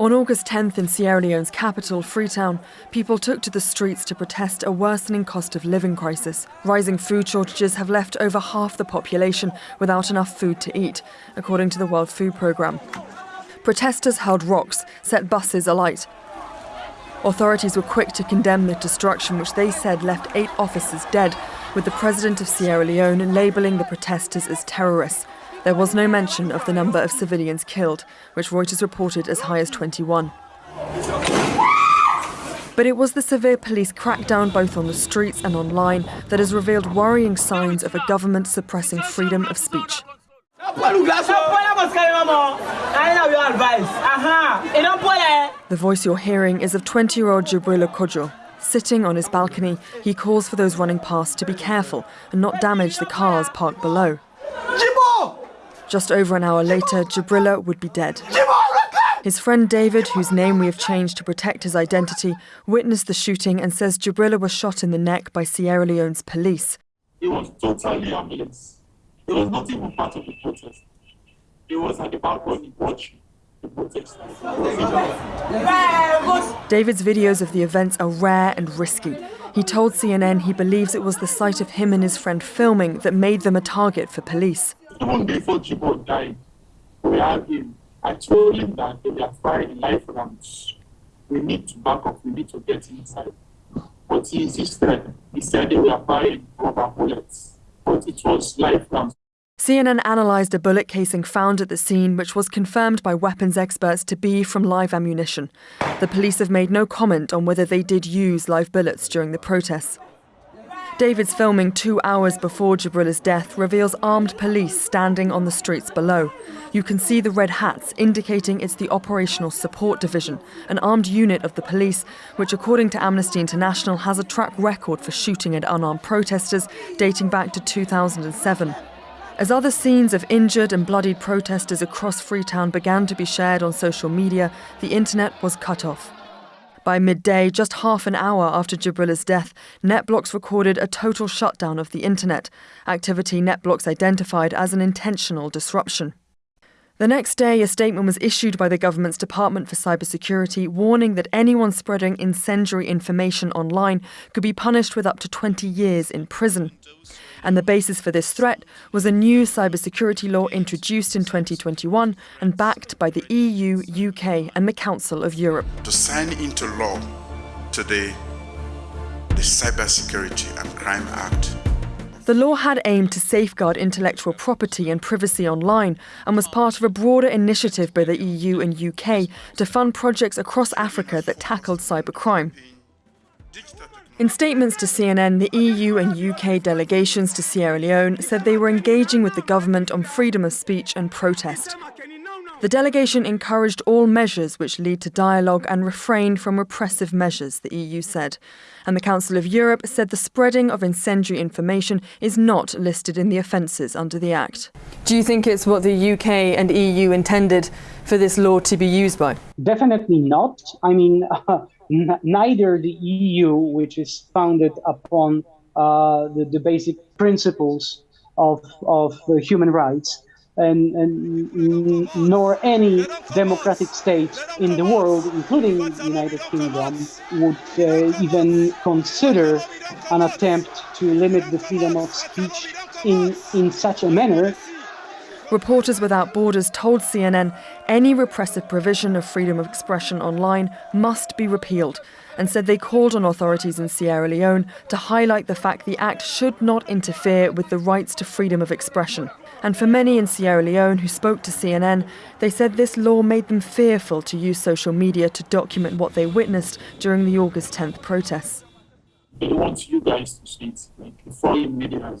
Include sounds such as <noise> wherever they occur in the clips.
On August 10th in Sierra Leone's capital, Freetown, people took to the streets to protest a worsening cost of living crisis. Rising food shortages have left over half the population without enough food to eat, according to the World Food Programme. Protesters hurled rocks, set buses alight. Authorities were quick to condemn the destruction, which they said left eight officers dead, with the president of Sierra Leone labelling the protesters as terrorists. There was no mention of the number of civilians killed, which Reuters reported as high as 21. But it was the severe police crackdown both on the streets and online that has revealed worrying signs of a government suppressing freedom of speech. The voice you're hearing is of 20 year old Jibrila Kojo. Sitting on his balcony, he calls for those running past to be careful and not damage the cars parked below. Just over an hour later, Jibrila would be dead. His friend David, whose name we have changed to protect his identity, witnessed the shooting and says Jibrila was shot in the neck by Sierra Leone's police. He was totally harmless. He was not even part of the protest. He was at the balcony watching. David's videos of the events are rare and risky. He told CNN he believes it was the sight of him and his friend filming that made them a target for police. Even before Jibo died, we had him. I told him that we are firing life rounds. We need to back up, we need to get inside. But he insisted. He said they were firing rubber bullets, but it was life rounds. CNN analysed a bullet casing found at the scene, which was confirmed by weapons experts to be from live ammunition. The police have made no comment on whether they did use live bullets during the protests. David's filming two hours before Jibrila's death reveals armed police standing on the streets below. You can see the red hats indicating it's the Operational Support Division, an armed unit of the police, which, according to Amnesty International, has a track record for shooting at unarmed protesters dating back to 2007. As other scenes of injured and bloodied protesters across Freetown began to be shared on social media, the internet was cut off. By midday, just half an hour after Jibrila's death, NetBlocks recorded a total shutdown of the internet, activity NetBlocks identified as an intentional disruption. The next day, a statement was issued by the government's Department for Cybersecurity warning that anyone spreading incendiary information online could be punished with up to 20 years in prison. And the basis for this threat was a new cybersecurity law introduced in 2021 and backed by the EU, UK, and the Council of Europe. To sign into law today the Cybersecurity and Crime Act. The law had aimed to safeguard intellectual property and privacy online and was part of a broader initiative by the EU and UK to fund projects across Africa that tackled cybercrime. In statements to CNN, the EU and UK delegations to Sierra Leone said they were engaging with the government on freedom of speech and protest. The delegation encouraged all measures which lead to dialogue and refrained from repressive measures, the EU said. And the Council of Europe said the spreading of incendiary information is not listed in the offences under the Act. Do you think it's what the UK and EU intended for this law to be used by? Definitely not. I mean, uh, <laughs> neither the EU, which is founded upon uh, the, the, basic principles of, of human rights, and, and, nor any democratic state in the world, including the United Kingdom, would uh, even consider an attempt to limit the freedom of speech in, in such a manner. Reporters Without Borders told CNN any repressive provision of freedom of expression online must be repealed and said they called on authorities in Sierra Leone to highlight the fact the act should not interfere with the rights to freedom of expression. And for many in Sierra Leone who spoke to CNN, they said this law made them fearful to use social media to document what they witnessed during the August 10th protests. They want you guys to see it, like the foreign media.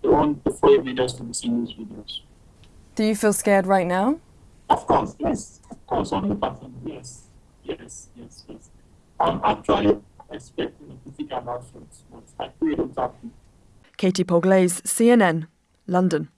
They want the foreign media to be seeing these videos. Do you feel scared right now? Of course, yes. Of course, on the button, yes. Yes, yes, yes. I'm actually expecting to think about it, but I pray it don't happen. Katie Polglase, CNN, London.